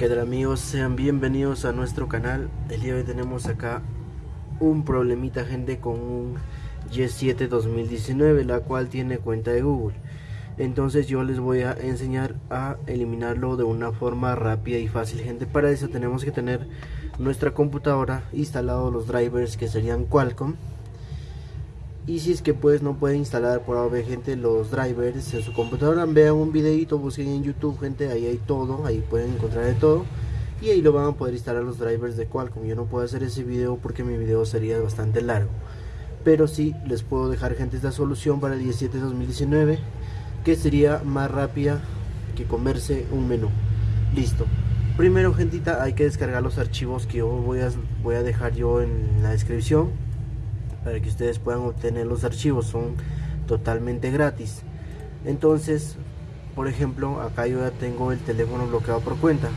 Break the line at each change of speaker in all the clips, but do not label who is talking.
Tal amigos, sean bienvenidos a nuestro canal. El día de hoy tenemos acá un problemita gente con un Y7 2019, la cual tiene cuenta de Google. Entonces yo les voy a enseñar a eliminarlo de una forma rápida y fácil gente. Para eso tenemos que tener nuestra computadora instalado los drivers que serían Qualcomm y si es que pues no puede instalar por ahora gente los drivers en su computadora. Vean un videito busquen en youtube gente ahí hay todo ahí pueden encontrar de todo. Y ahí lo van a poder instalar los drivers de Qualcomm. Yo no puedo hacer ese video porque mi video sería bastante largo. Pero sí les puedo dejar gente esta solución para el 17 2019 que sería más rápida que comerse un menú. Listo. Primero gentita hay que descargar los archivos que yo voy a, voy a dejar yo en la descripción para que ustedes puedan obtener los archivos son totalmente gratis. Entonces por ejemplo acá yo ya tengo el teléfono bloqueado por cuenta.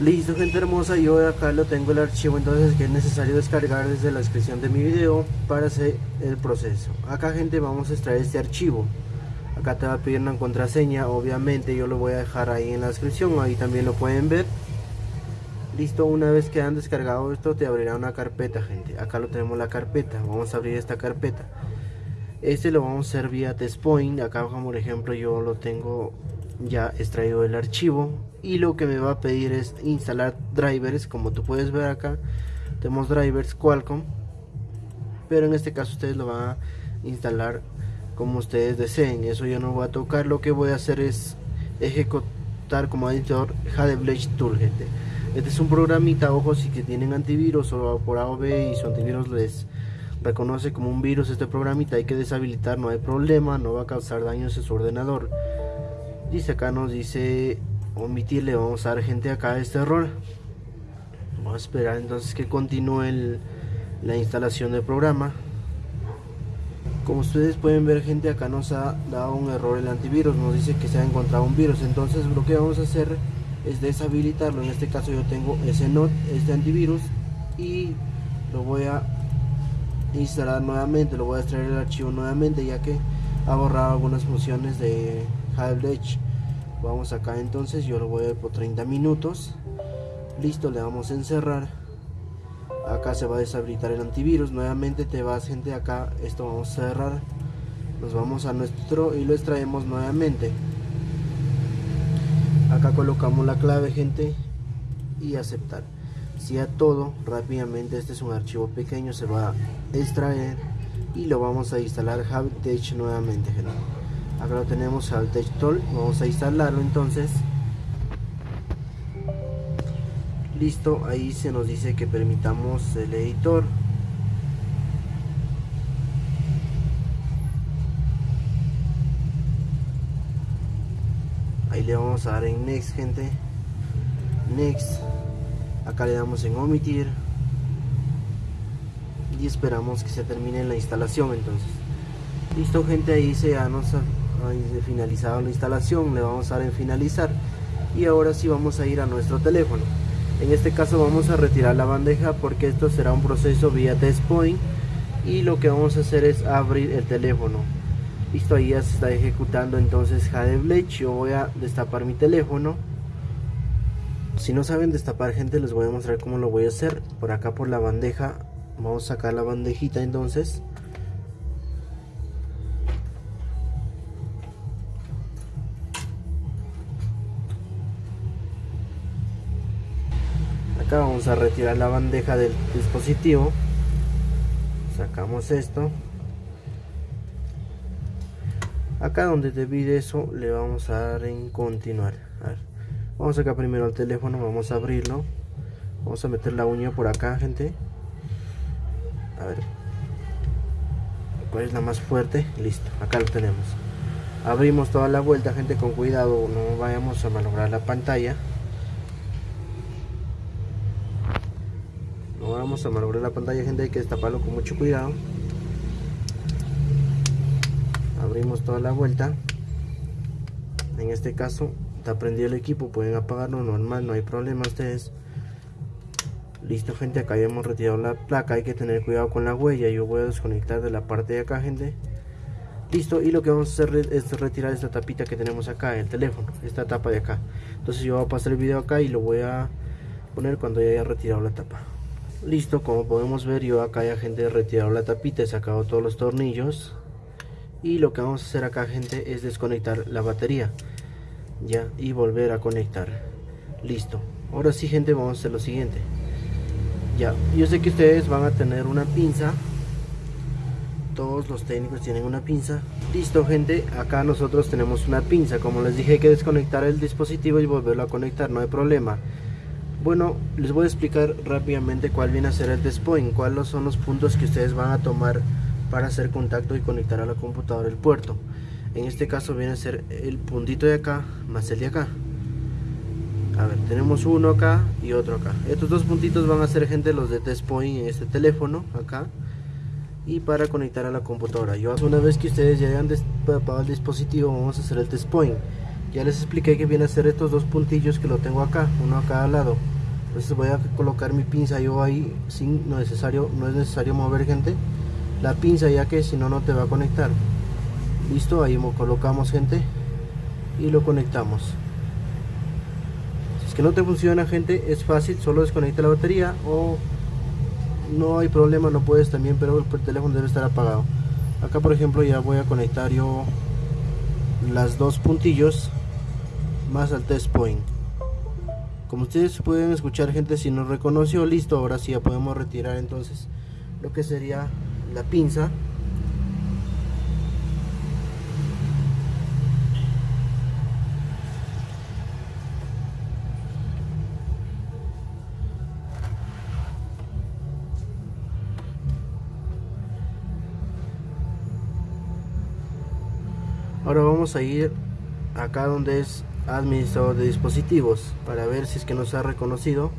Listo gente hermosa yo acá lo tengo el archivo entonces que es necesario descargar desde la descripción de mi video para hacer el proceso. Acá gente vamos a extraer este archivo. Acá te va a pedir una contraseña obviamente yo lo voy a dejar ahí en la descripción ahí también lo pueden ver listo una vez que han descargado esto te abrirá una carpeta gente. Acá lo tenemos la carpeta. Vamos a abrir esta carpeta. Este lo vamos a hacer vía testpoint. Acá como por ejemplo yo lo tengo ya extraído el archivo. Y lo que me va a pedir es instalar drivers como tú puedes ver acá. Tenemos drivers Qualcomm. Pero en este caso ustedes lo van a instalar como ustedes deseen. Eso yo no voy a tocar. Lo que voy a hacer es ejecutar como editor Hadebledge Tool gente este es un programita, ojo, si que tienen antivirus o por A o B y su antivirus les reconoce como un virus este programita, hay que deshabilitar, no hay problema, no va a causar daños en su ordenador. Dice acá nos dice omitirle, vamos a dar gente acá este error. Vamos a esperar entonces que continúe la instalación del programa. Como ustedes pueden ver gente acá nos ha dado un error el antivirus, nos dice que se ha encontrado un virus, entonces lo que vamos a hacer es deshabilitarlo. En este caso yo tengo ese not este antivirus y lo voy a instalar nuevamente lo voy a extraer el archivo nuevamente ya que ha borrado algunas funciones de Half-Edge vamos acá entonces yo lo voy a ver por 30 minutos. Listo le vamos a encerrar. Acá se va a deshabilitar el antivirus. Nuevamente te vas gente acá. Esto vamos a cerrar. Nos vamos a nuestro y lo extraemos nuevamente acá colocamos la clave gente y aceptar. Si a todo rápidamente este es un archivo pequeño se va a extraer y lo vamos a instalar Havtech nuevamente gente. Acá lo tenemos Havtech Tool vamos a instalarlo entonces. Listo ahí se nos dice que permitamos el editor le vamos a dar en next gente. Next. Acá le damos en omitir. Y esperamos que se termine la instalación entonces. Listo gente ahí se ha nos ha, finalizado la instalación. Le vamos a dar en finalizar. Y ahora sí vamos a ir a nuestro teléfono. En este caso vamos a retirar la bandeja porque esto será un proceso vía test point. Y lo que vamos a hacer es abrir el teléfono listo ahí ya se está ejecutando entonces Jade yo voy a destapar mi teléfono. Si no saben destapar gente les voy a mostrar cómo lo voy a hacer. Por acá por la bandeja. Vamos a sacar la bandejita entonces. Acá vamos a retirar la bandeja del dispositivo. Sacamos esto acá donde te pide eso le vamos a dar en continuar. Vamos acá primero al teléfono vamos a abrirlo. Vamos a meter la uña por acá gente. A ver. Cuál es la más fuerte listo acá lo tenemos. Abrimos toda la vuelta gente con cuidado. No vayamos a malograr la pantalla. No vamos a malograr la pantalla gente. Hay que destaparlo con mucho cuidado abrimos toda la vuelta. En este caso está prendido el equipo pueden apagarlo normal no hay problema ustedes. Listo gente acá ya hemos retirado la placa hay que tener cuidado con la huella yo voy a desconectar de la parte de acá gente. Listo y lo que vamos a hacer es retirar esta tapita que tenemos acá el teléfono esta tapa de acá. Entonces yo voy a pasar el video acá y lo voy a poner cuando ya haya retirado la tapa. Listo como podemos ver yo acá ya gente retirado la tapita he sacado todos los tornillos y lo que vamos a hacer acá gente es desconectar la batería ya y volver a conectar. Listo. Ahora sí gente vamos a hacer lo siguiente. Ya yo sé que ustedes van a tener una pinza. Todos los técnicos tienen una pinza. Listo gente acá nosotros tenemos una pinza. Como les dije hay que desconectar el dispositivo y volverlo a conectar no hay problema. Bueno les voy a explicar rápidamente cuál viene a ser el test point cuáles son los puntos que ustedes van a tomar para hacer contacto y conectar a la computadora el puerto. En este caso viene a ser el puntito de acá más el de acá. A ver tenemos uno acá y otro acá. Estos dos puntitos van a ser gente los de test point en este teléfono acá y para conectar a la computadora. Yo una vez que ustedes ya hayan despapado el dispositivo vamos a hacer el test point. Ya les expliqué que viene a ser estos dos puntillos que lo tengo acá uno a cada lado. Entonces voy a colocar mi pinza yo ahí sin necesario no es necesario mover gente la pinza ya que si no no te va a conectar. Listo ahí colocamos gente y lo conectamos. Si es que no te funciona gente es fácil solo desconecta la batería o no hay problema no puedes también pero el teléfono debe estar apagado. Acá por ejemplo ya voy a conectar yo las dos puntillos más al test point. Como ustedes pueden escuchar gente si nos reconoció listo ahora sí ya podemos retirar entonces lo que sería la pinza. Ahora vamos a ir acá donde es administrador de dispositivos para ver si es que nos ha reconocido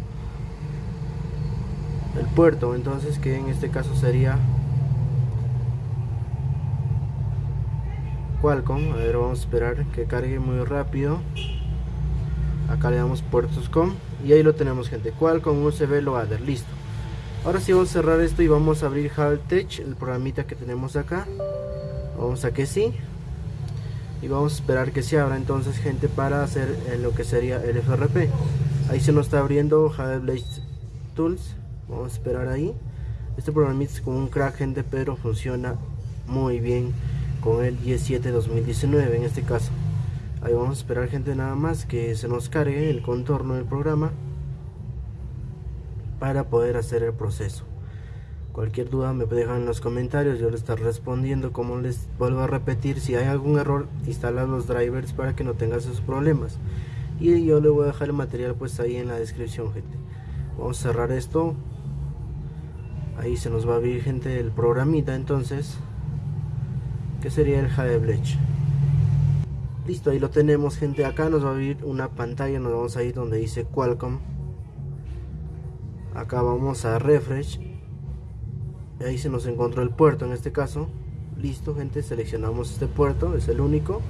el puerto. Entonces que en este caso sería Qualcomm a ver vamos a esperar que cargue muy rápido. Acá le damos puertos com y ahí lo tenemos gente. Qualcomm USB Loader listo. Ahora sí vamos a cerrar esto y vamos a abrir Haltech el programita que tenemos acá. Vamos a que sí. Y vamos a esperar que se abra entonces gente para hacer eh, lo que sería el FRP ahí se nos está abriendo Blade Tools. Vamos a esperar ahí. Este programa es como un crack gente pero funciona muy bien con el 17 2019 en este caso. Ahí vamos a esperar gente nada más que se nos cargue el contorno del programa para poder hacer el proceso. Cualquier duda me dejan en los comentarios yo les estaré respondiendo. Como les vuelvo a repetir si hay algún error instala los drivers para que no tengas esos problemas. Y yo le voy a dejar el material pues ahí en la descripción gente. Vamos a cerrar esto. Ahí se nos va a abrir gente el programita entonces que sería el Blech listo ahí lo tenemos gente. Acá nos va a abrir una pantalla nos vamos a ir donde dice Qualcomm. Acá vamos a refresh. Ahí se nos encontró el puerto en este caso. Listo gente seleccionamos este puerto es el único.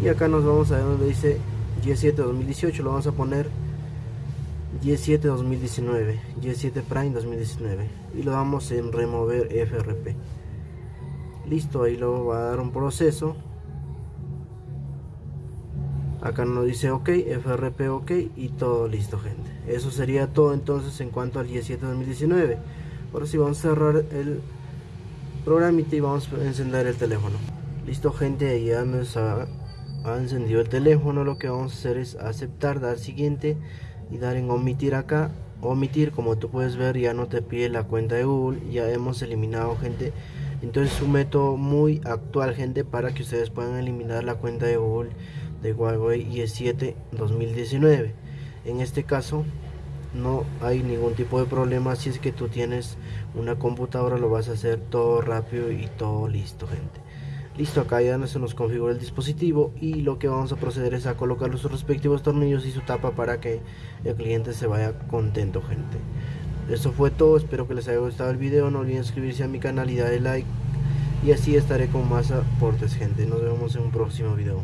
Y acá nos vamos a ver donde dice G7 2018 lo vamos a poner G7 2019 G7 Prime 2019 y lo damos en remover FRP listo ahí lo va a dar un proceso. Acá nos dice ok FRP ok y todo listo gente. Eso sería todo entonces en cuanto al G7 2019 ahora sí vamos a cerrar el programita y vamos a encender el teléfono. Listo gente ya nos ha encendido el teléfono. Lo que vamos a hacer es aceptar dar siguiente y dar en omitir acá. Omitir como tú puedes ver ya no te pide la cuenta de Google. Ya hemos eliminado gente entonces es un método muy actual gente para que ustedes puedan eliminar la cuenta de Google de Huawei i7 2019 en este caso no hay ningún tipo de problema. Si es que tú tienes una computadora lo vas a hacer todo rápido y todo listo gente. Listo acá ya se nos configura el dispositivo y lo que vamos a proceder es a colocar los respectivos tornillos y su tapa para que el cliente se vaya contento gente eso fue todo espero que les haya gustado el video no olviden suscribirse a mi canal y darle like y así estaré con más aportes gente. Nos vemos en un próximo video